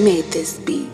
Made this beat.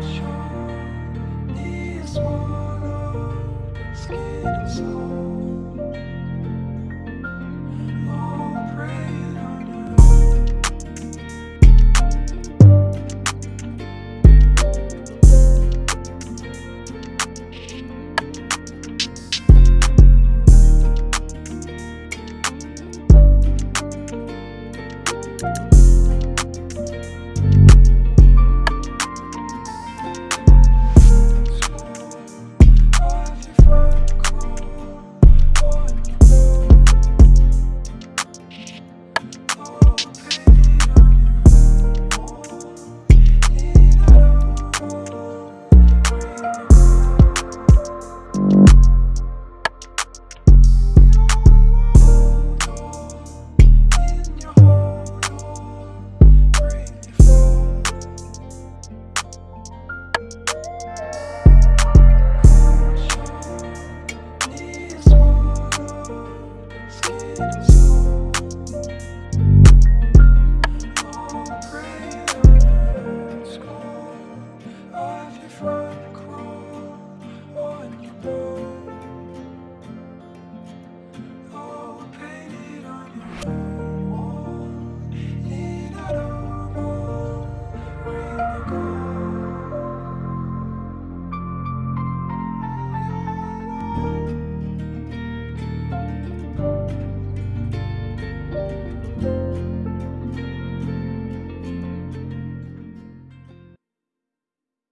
说